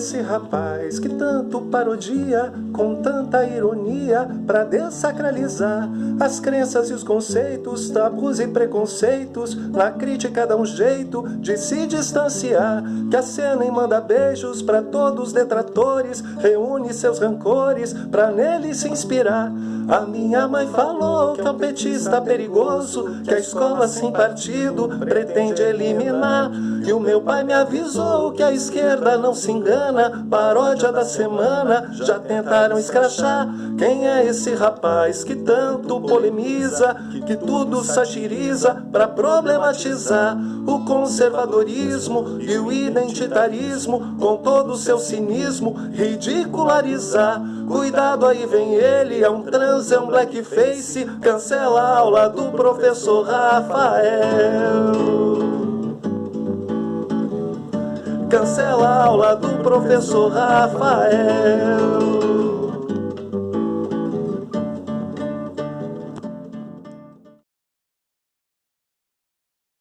esse rapaz que tanto parodia com tanta ironia para desacralizar as crenças e os conceitos, tabus e preconceitos? Na crítica dá um jeito de se distanciar. Que a cena e manda beijos para todos os detratores, reúne seus rancores para nele se inspirar. A minha mãe falou que é um petista perigoso, que a escola sem partido pretende eliminar. E o meu pai me avisou que a esquerda não se engana, paródia da semana, já tentaram escrachar. Quem é esse rapaz que tanto polemiza, que tudo satiriza para problematizar o conservadorismo e o identitarismo, com todo o seu cinismo, ridicularizar? Cuidado aí vem ele, é um trans, é um blackface, cancela a aula do professor Rafael. Cancela a aula do professor Rafael.